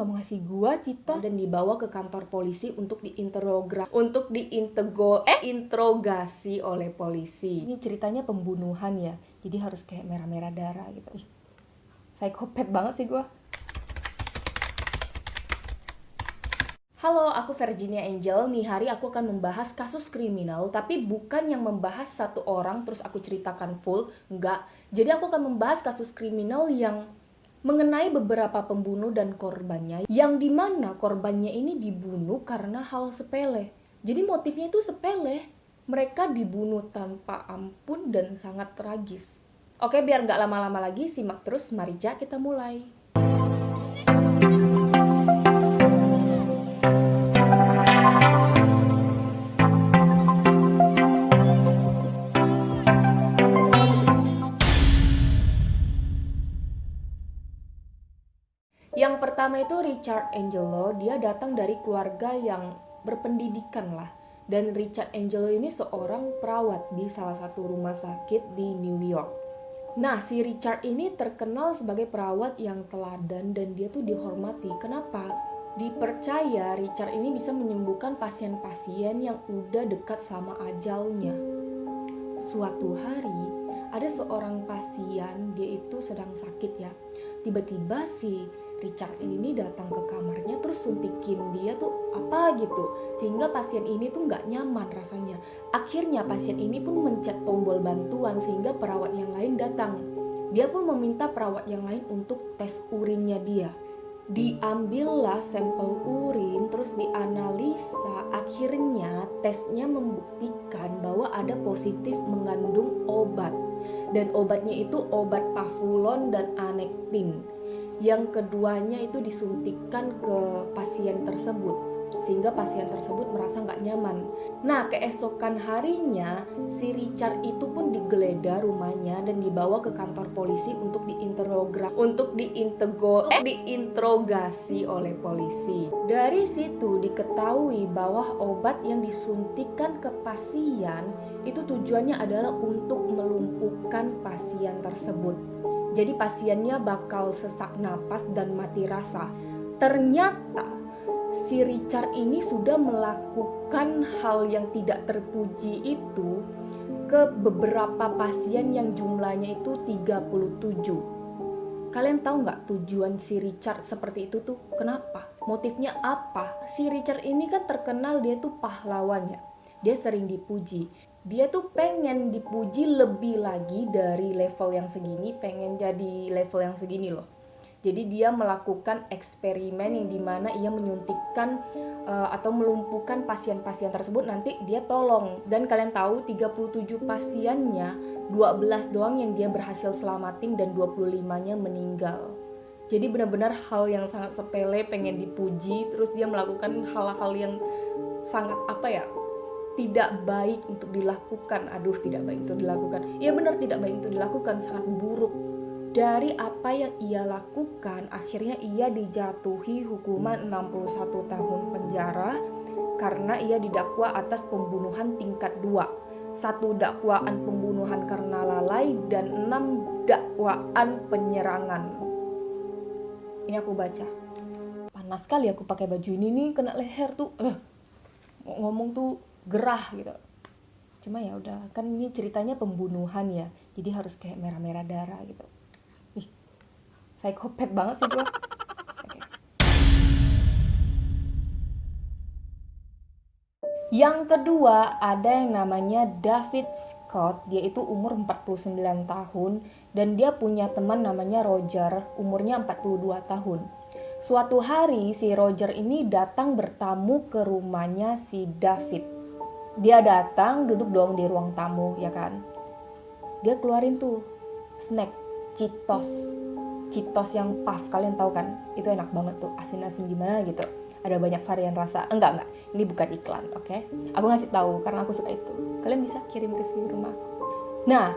nggak mau ngasih gua Citos dan dibawa ke kantor polisi untuk diinterogra untuk diintego eh interogasi oleh polisi. Ini ceritanya pembunuhan ya, jadi harus kayak merah-merah darah gitu. Ih, psikopat banget sih gua. Halo, aku Virginia Angel. Nih hari aku akan membahas kasus kriminal, tapi bukan yang membahas satu orang terus aku ceritakan full, enggak. Jadi aku akan membahas kasus kriminal yang mengenai beberapa pembunuh dan korbannya, yang di mana korbannya ini dibunuh karena hal sepele. Jadi motifnya itu sepele. Mereka dibunuh tanpa ampun dan sangat tragis. Oke, biar nggak lama-lama lagi, simak terus. Mari kita mulai. Yang pertama itu Richard Angelo, dia datang dari keluarga yang berpendidikan lah. Dan Richard Angelo ini seorang perawat di salah satu rumah sakit di New York. Nah, si Richard ini terkenal sebagai perawat yang teladan dan dia tuh dihormati. Kenapa? Dipercaya Richard ini bisa menyembuhkan pasien-pasien yang udah dekat sama ajalnya. Suatu hari, ada seorang pasien, dia itu sedang sakit ya. Tiba-tiba si Richard ini datang ke kamarnya terus suntikin dia tuh apa gitu. Sehingga pasien ini tuh nggak nyaman rasanya. Akhirnya pasien ini pun mencet tombol bantuan sehingga perawat yang lain datang. Dia pun meminta perawat yang lain untuk tes urinnya dia. Diambillah sampel urin terus dianalisa. Akhirnya tesnya membuktikan bahwa ada positif mengandung obat. Dan obatnya itu obat pavulon dan anektin yang keduanya itu disuntikkan ke pasien tersebut sehingga pasien tersebut merasa nggak nyaman. Nah, keesokan harinya si Richard itu pun digeledah rumahnya dan dibawa ke kantor polisi untuk diinterogra untuk diintego eh diinterogasi oleh polisi. Dari situ diketahui bahwa obat yang disuntikan ke pasien itu tujuannya adalah untuk melumpuhkan pasien tersebut jadi pasiennya bakal sesak napas dan mati rasa. Ternyata si Richard ini sudah melakukan hal yang tidak terpuji itu ke beberapa pasien yang jumlahnya itu 37. Kalian tahu nggak tujuan si Richard seperti itu tuh? Kenapa? Motifnya apa? Si Richard ini kan terkenal dia tuh pahlawannya. Dia sering dipuji dia tuh pengen dipuji lebih lagi dari level yang segini, pengen jadi level yang segini loh. Jadi dia melakukan eksperimen yang di mana ia menyuntikkan uh, atau melumpuhkan pasien-pasien tersebut nanti dia tolong. Dan kalian tahu 37 pasiennya 12 doang yang dia berhasil selamatin dan 25-nya meninggal. Jadi benar-benar hal yang sangat sepele pengen dipuji terus dia melakukan hal-hal yang sangat apa ya tidak baik untuk dilakukan. Aduh, tidak baik untuk dilakukan. Iya benar tidak baik untuk dilakukan, sangat buruk. Dari apa yang ia lakukan, akhirnya ia dijatuhi hukuman 61 tahun penjara karena ia didakwa atas pembunuhan tingkat 2. Satu dakwaan pembunuhan karena lalai dan enam dakwaan penyerangan. Ini aku baca. Panas sekali aku pakai baju ini nih kena leher tuh. Uh, ngomong tuh gerah gitu. Cuma ya udah kan ini ceritanya pembunuhan ya jadi harus kayak merah-merah darah gitu. Ih psikopat banget sih gue Yang kedua ada yang namanya David Scott, dia itu umur 49 tahun dan dia punya teman namanya Roger, umurnya 42 tahun. Suatu hari si Roger ini datang bertamu ke rumahnya si David dia datang duduk dong di ruang tamu ya kan? Dia keluarin tuh snack citos citos yang puff kalian tahu kan? Itu enak banget tuh asin-asin gimana gitu. Ada banyak varian rasa. Enggak enggak. Ini bukan iklan oke? Okay? aku ngasih tahu karena aku suka itu. Kalian bisa kirim ke sini rumah nah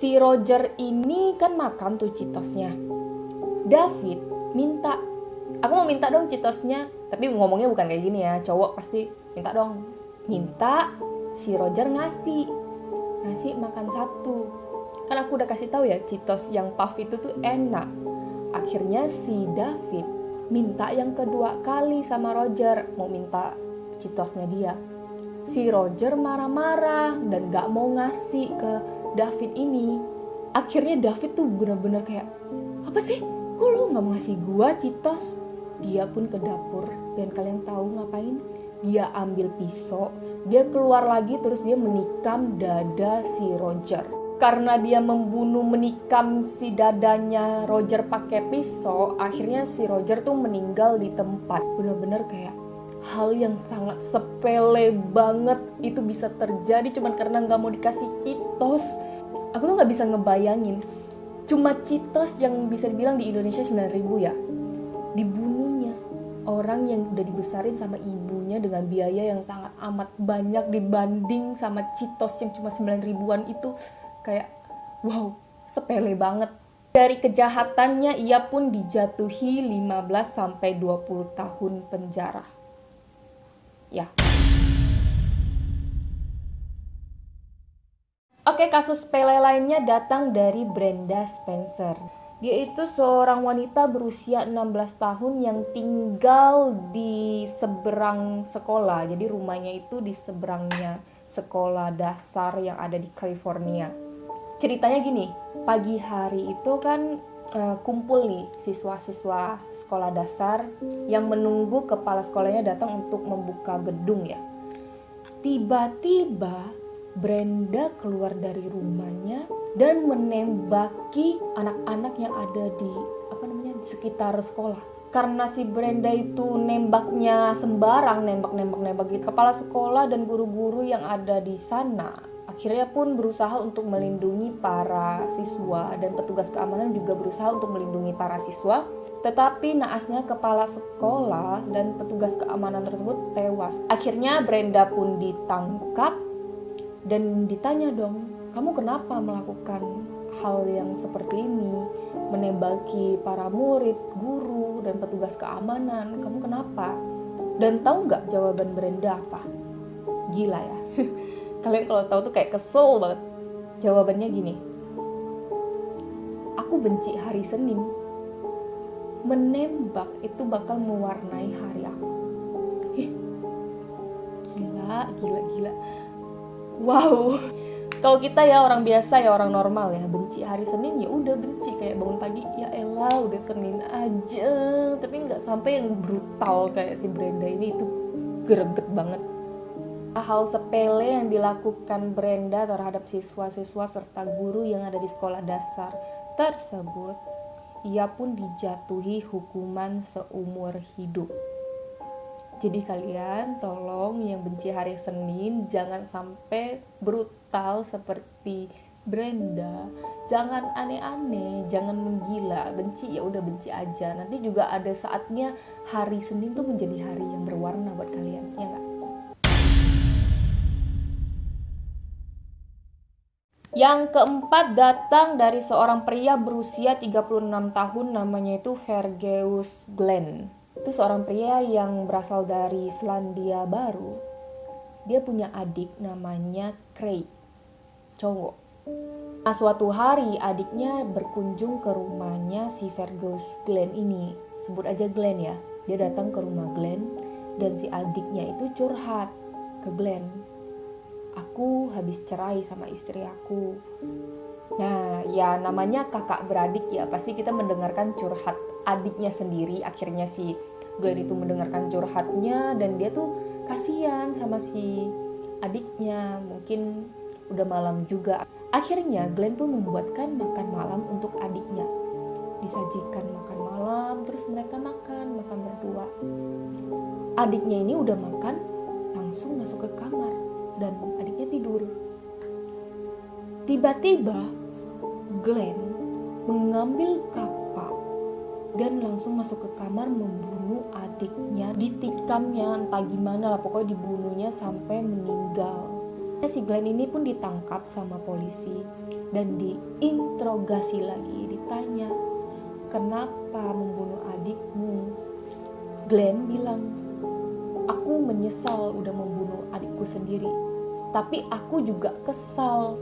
si Roger ini kan makan tuh citosnya David minta aku mau minta dong citosnya tapi ngomongnya bukan kayak gini ya cowok pasti minta dong minta si Roger ngasih ngasih makan satu. Kan aku udah kasih tahu ya Citos yang puff itu tuh enak. Akhirnya si David minta yang kedua kali sama Roger mau minta citosnya dia. Si Roger marah-marah dan gak mau ngasih ke David ini. Akhirnya David tuh bener-bener kayak apa sih? Kok lu gak mau ngasih gua citos? Dia pun ke dapur dan kalian tahu ngapain dia ambil pisau dia keluar lagi terus dia menikam dada si Roger. Karena dia membunuh menikam si dadanya Roger pakai pisau akhirnya si Roger tuh meninggal di tempat. Bener-bener kayak hal yang sangat sepele banget itu bisa terjadi cuman karena nggak mau dikasih citos. Aku tuh nggak bisa ngebayangin. Cuma citos yang bisa dibilang di Indonesia 9000 ya orang yang udah dibesarin sama ibunya dengan biaya yang sangat amat banyak dibanding sama citos yang cuma 9 ribuan itu kayak wow sepele banget. Dari kejahatannya ia pun dijatuhi 15 sampai 20 tahun penjara. Ya. Oke, kasus sepele lainnya datang dari Brenda Spencer. Dia itu seorang wanita berusia 16 tahun yang tinggal di seberang sekolah. Jadi rumahnya itu di seberangnya sekolah dasar yang ada di California ceritanya gini pagi hari itu kan uh, kumpul nih siswa-siswa sekolah dasar yang menunggu kepala sekolahnya datang untuk membuka gedung ya tiba-tiba Brenda keluar dari rumahnya dan menembaki anak-anak yang ada di apa namanya di sekitar sekolah karena si Brenda itu nembaknya sembarang nembak-nembak nembak gitu kepala sekolah dan guru-guru yang ada di sana Akhirnya pun berusaha untuk melindungi para siswa dan petugas keamanan juga berusaha untuk melindungi para siswa. Tetapi naasnya kepala sekolah dan petugas keamanan tersebut tewas. Akhirnya Brenda pun ditangkap dan ditanya dong, kamu kenapa melakukan hal yang seperti ini? Menembaki para murid, guru, dan petugas keamanan, kamu kenapa? Dan tahu nggak jawaban Brenda apa? Gila ya. kalian kalau tahu tuh kayak kesel banget jawabannya gini aku benci hari Senin menembak itu bakal mewarnai hari aku gila gila gila wow. Kalau kita ya orang biasa ya orang normal ya benci hari Senin ya udah benci. Kayak bangun pagi ya elah udah Senin aja. Tapi nggak sampai yang brutal kayak si Brenda ini itu greget banget. Hal sepele yang dilakukan Brenda terhadap siswa-siswa serta guru yang ada di sekolah dasar tersebut, ia pun dijatuhi hukuman seumur hidup. Jadi kalian tolong yang benci hari Senin jangan sampai brutal seperti Brenda. Jangan aneh-aneh, jangan menggila. Benci ya udah benci aja. Nanti juga ada saatnya hari Senin tuh menjadi hari yang berwarna buat kalian, ya nggak? Yang keempat datang dari seorang pria berusia 36 tahun namanya itu Vergeus Glenn. Itu seorang pria yang berasal dari Selandia Baru. Dia punya adik namanya Craig, cowok. Nah, suatu hari adiknya berkunjung ke rumahnya si Vergeus Glenn ini. Sebut aja Glenn ya. Dia datang ke rumah Glenn dan si adiknya itu curhat ke Glenn aku habis cerai sama istri aku. Nah, ya namanya kakak beradik ya, pasti kita mendengarkan curhat adiknya sendiri. Akhirnya si Glenn itu mendengarkan curhatnya dan dia tuh kasihan sama si adiknya. Mungkin udah malam juga. Akhirnya Glenn pun membuatkan makan malam untuk adiknya. Disajikan makan malam, terus mereka makan, makan berdua. Adiknya ini udah makan, langsung masuk ke kamar dan adiknya tidur. Tiba-tiba Glenn mengambil kapak dan langsung masuk ke kamar membunuh adiknya, ditikamnya entah gimana lah pokoknya dibunuhnya sampai meninggal. Si Glenn ini pun ditangkap sama polisi dan diinterogasi lagi, ditanya, "Kenapa membunuh adikmu?" Glenn bilang, "Aku menyesal udah membunuh adikku sendiri tapi aku juga kesal.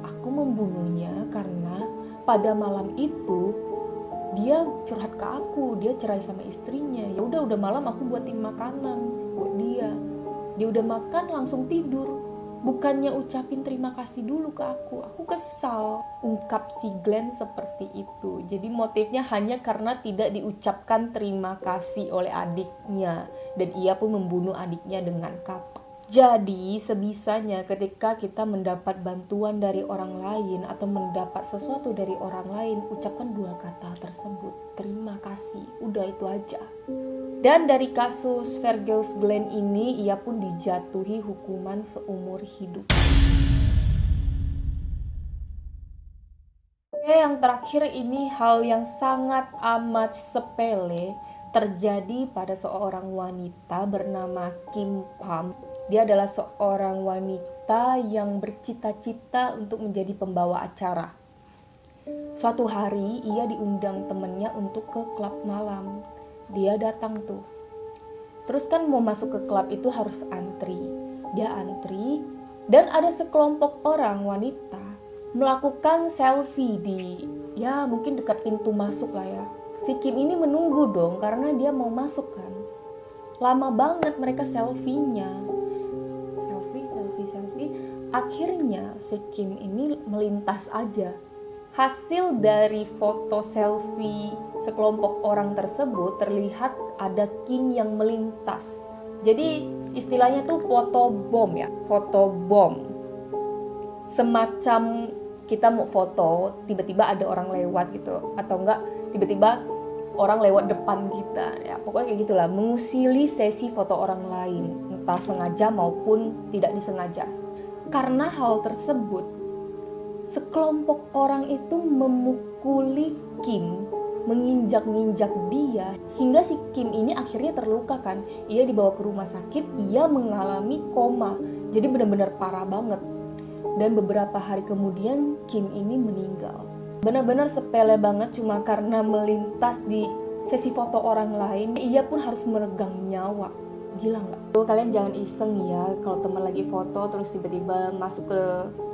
Aku membunuhnya karena pada malam itu dia curhat ke aku dia cerai sama istrinya. Ya udah udah malam aku buatin makanan buat dia. Dia udah makan langsung tidur. Bukannya ucapin terima kasih dulu ke aku. Aku kesal ungkap si Glenn seperti itu. Jadi motifnya hanya karena tidak diucapkan terima kasih oleh adiknya. Dan ia pun membunuh adiknya dengan kapak jadi sebisanya ketika kita mendapat bantuan dari orang lain atau mendapat sesuatu dari orang lain, ucapkan dua kata tersebut. Terima kasih. Udah itu aja. Dan dari kasus Fergus Glenn ini, ia pun dijatuhi hukuman seumur hidup. Oke, yang terakhir ini hal yang sangat amat sepele terjadi pada seorang wanita bernama Kim Pam dia adalah seorang wanita yang bercita-cita untuk menjadi pembawa acara. Suatu hari ia diundang temennya untuk ke klub malam. Dia datang tuh. Terus kan mau masuk ke klub itu harus antri. Dia antri dan ada sekelompok orang wanita melakukan selfie di ya mungkin dekat pintu masuk lah ya. Si Kim ini menunggu dong karena dia mau masuk kan. Lama banget mereka selfie-nya Akhirnya si Kim ini melintas aja. Hasil dari foto selfie sekelompok orang tersebut terlihat ada Kim yang melintas. Jadi istilahnya tuh foto bom ya, foto bom. Semacam kita mau foto, tiba-tiba ada orang lewat gitu, atau enggak tiba-tiba orang lewat depan kita ya pokoknya kayak gitulah mengusili sesi foto orang lain entah sengaja maupun tidak disengaja karena hal tersebut, sekelompok orang itu memukuli Kim, menginjak-injak dia hingga si Kim ini akhirnya terluka kan. Ia dibawa ke rumah sakit, ia mengalami koma. Jadi benar-benar parah banget. Dan beberapa hari kemudian Kim ini meninggal. Benar-benar sepele banget cuma karena melintas di sesi foto orang lain, ia pun harus meregang nyawa gila nggak? Kalian jangan iseng ya kalau teman lagi foto terus tiba-tiba masuk ke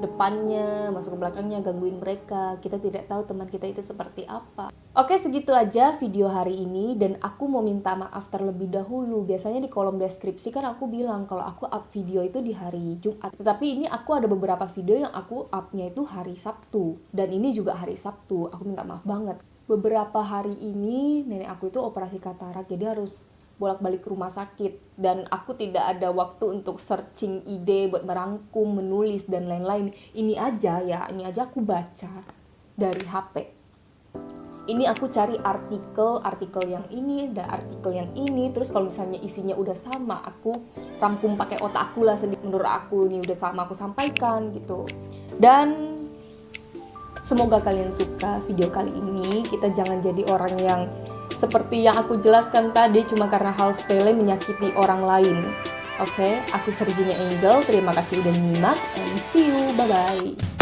depannya, masuk ke belakangnya gangguin mereka. Kita tidak tahu teman kita itu seperti apa. Oke segitu aja video hari ini dan aku mau minta maaf terlebih dahulu. Biasanya di kolom deskripsi kan aku bilang kalau aku up video itu di hari Jumat. Tetapi ini aku ada beberapa video yang aku upnya itu hari Sabtu dan ini juga hari Sabtu. Aku minta maaf banget. Beberapa hari ini nenek aku itu operasi katarak jadi harus bolak-balik ke rumah sakit dan aku tidak ada waktu untuk searching ide buat merangkum, menulis dan lain-lain. Ini aja ya, ini aja aku baca dari HP. Ini aku cari artikel, artikel yang ini dan artikel yang ini. Terus kalau misalnya isinya udah sama, aku rangkum pakai otak aku lah sedikit menurut aku ini udah sama aku sampaikan gitu. Dan semoga kalian suka video kali ini. Kita jangan jadi orang yang seperti yang aku jelaskan tadi cuma karena hal sepele menyakiti orang lain. Oke, okay? aku Virginia Angel. Terima kasih udah nyimak and see you. Bye bye.